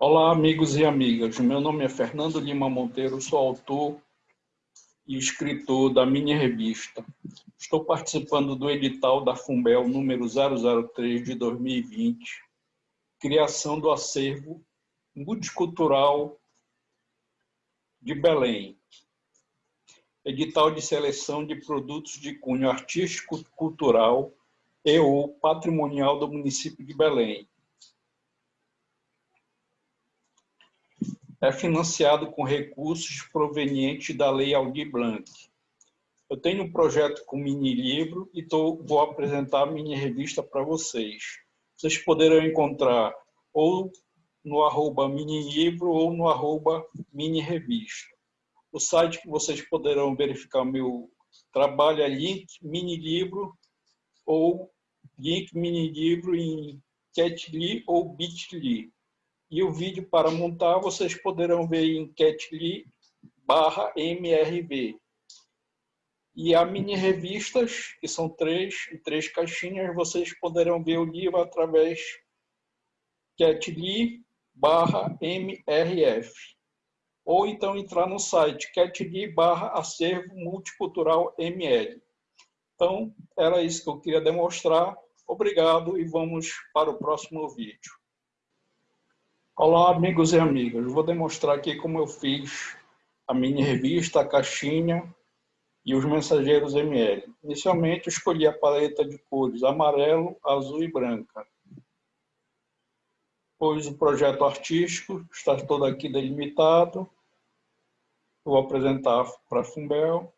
Olá, amigos e amigas. Meu nome é Fernando Lima Monteiro, sou autor e escritor da Mini Revista. Estou participando do edital da Fumbel número 003 de 2020, criação do acervo multicultural de Belém. Edital de seleção de produtos de cunho artístico, cultural e ou patrimonial do município de Belém é financiado com recursos provenientes da Lei Aldir Blanc. Eu tenho um projeto com mini livro e tô, vou apresentar a mini revista para vocês. Vocês poderão encontrar ou no arroba mini livro ou no arroba mini revista. O site que vocês poderão verificar meu trabalho é link mini livro ou link mini livro em Catly ou Bitly. E o vídeo para montar vocês poderão ver em catly barra MRV. E a mini revistas, que são três, três caixinhas, vocês poderão ver o livro através catly barra MRF. Ou então entrar no site catly barra acervo multicultural ML. Então, era isso que eu queria demonstrar. Obrigado e vamos para o próximo vídeo. Olá, amigos e amigas. Vou demonstrar aqui como eu fiz a mini revista, a caixinha e os mensageiros ML. Inicialmente, escolhi a paleta de cores amarelo, azul e branca. Pois o projeto artístico está todo aqui delimitado. Vou apresentar para a Fumbel.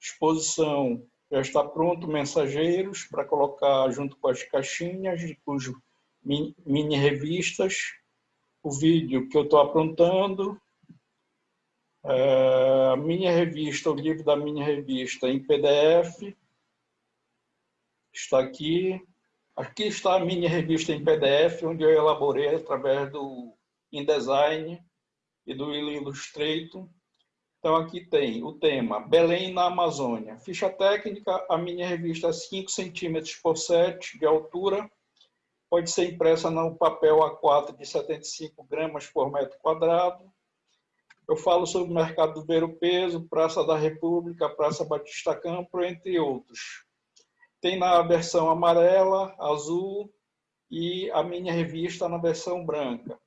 Exposição já está pronto, mensageiros, para colocar junto com as caixinhas, cujo mini revistas o vídeo que eu estou aprontando, é, a minha revista, o livro da minha revista em PDF, está aqui. Aqui está a minha revista em PDF, onde eu elaborei através do InDesign e do Illustrator. Então, aqui tem o tema Belém na Amazônia. Ficha técnica, a minha revista é 5 centímetros por 7 de altura, pode ser impressa no papel A4 de 75 gramas por metro quadrado. Eu falo sobre o mercado do ver o peso, Praça da República, Praça Batista Campo, entre outros. Tem na versão amarela, azul e a minha revista na versão branca.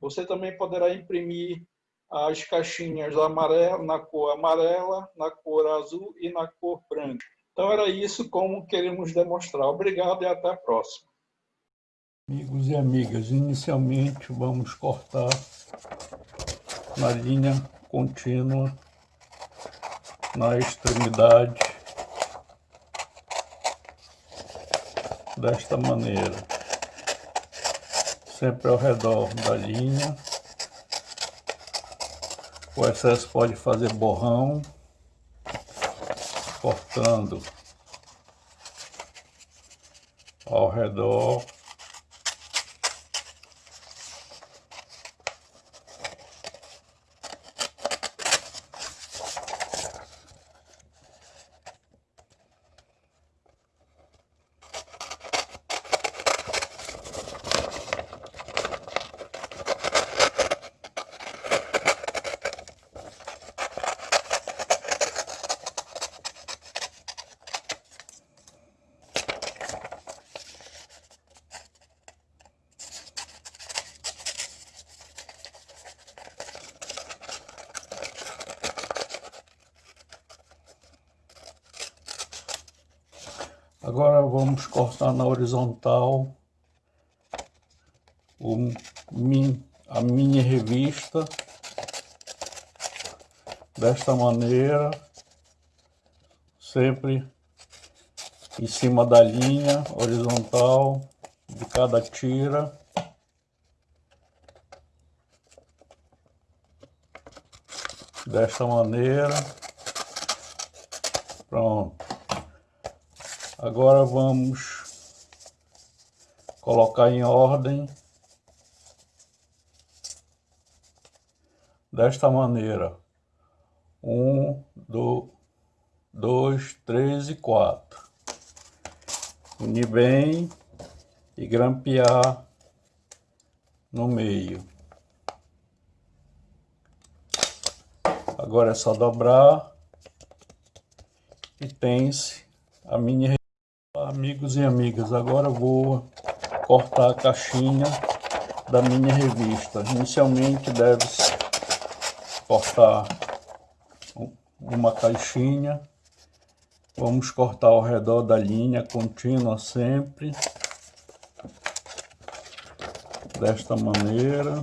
Você também poderá imprimir as caixinhas amarela, na cor amarela, na cor azul e na cor branca. Então era isso como queremos demonstrar. Obrigado e até a próxima. Amigos e amigas, inicialmente vamos cortar na linha contínua na extremidade desta maneira, sempre ao redor da linha. O excesso pode fazer borrão, cortando ao redor Agora vamos cortar na horizontal o, a minha revista desta maneira, sempre em cima da linha horizontal de cada tira. Desta maneira. Pronto. Agora vamos colocar em ordem desta maneira. Um, do, dois, três e quatro. Unir bem e grampear no meio. Agora é só dobrar e tem-se a mini amigos e amigas. Agora vou cortar a caixinha da mini revista. Inicialmente deve-se cortar uma caixinha. Vamos cortar ao redor da linha contínua sempre. Desta maneira.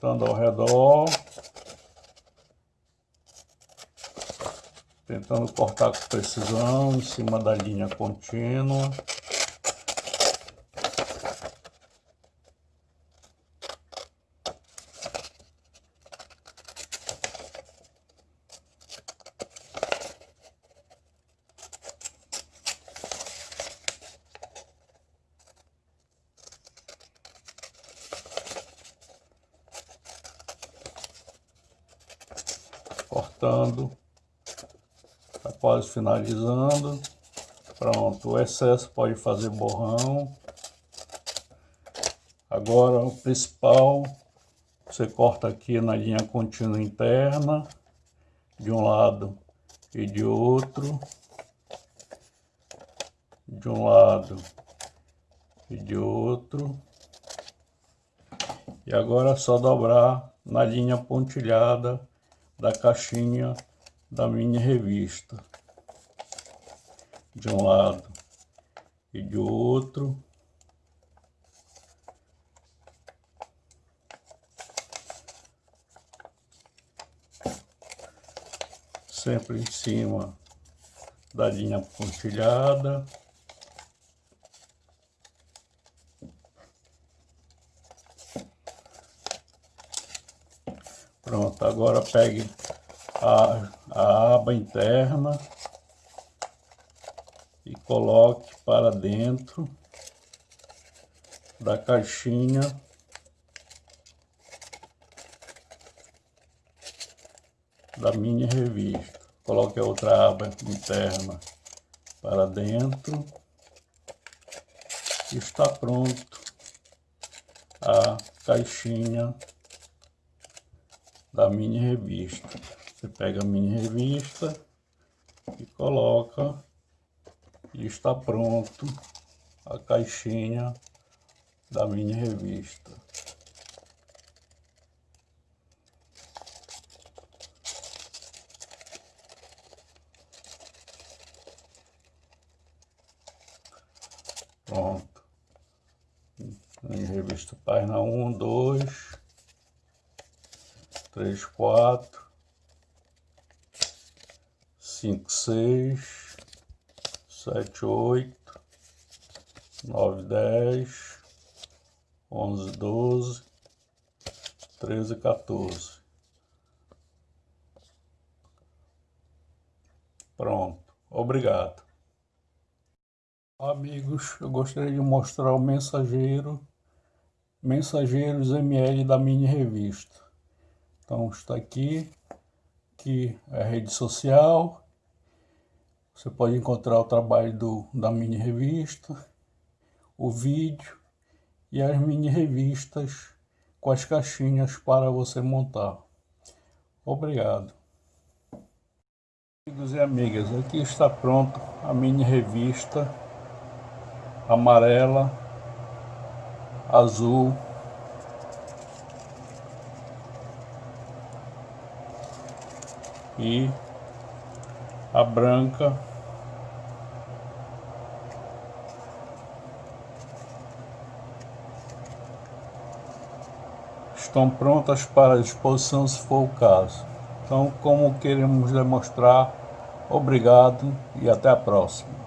Cortando ao redor, tentando cortar com precisão em cima da linha contínua. Cortando, está quase finalizando. Pronto, o excesso pode fazer borrão. Agora o principal, você corta aqui na linha contínua interna, de um lado e de outro, de um lado e de outro. E agora é só dobrar na linha pontilhada da caixinha da mini revista. De um lado e de outro. Sempre em cima da linha pontilhada. Pronto, agora pegue a, a aba interna e coloque para dentro da caixinha da mini revista. Coloque a outra aba interna para dentro. Está pronto a caixinha da mini revista. Você pega a mini revista e coloca e está pronto a caixinha da mini revista. Pronto. Mini revista página 1, 2, três, quatro, cinco, seis, sete, oito, nove, dez, onze, doze, treze, 14. Pronto, obrigado. Amigos, eu gostaria de mostrar o mensageiro, Mensageiros ML da mini revista. Então está aqui, que é a rede social. Você pode encontrar o trabalho do, da mini revista, o vídeo e as mini revistas com as caixinhas para você montar. Obrigado. Amigos e amigas, aqui está pronto a mini revista amarela, azul e a branca estão prontas para exposição se for o caso. Então, como queremos demonstrar, obrigado e até a próxima.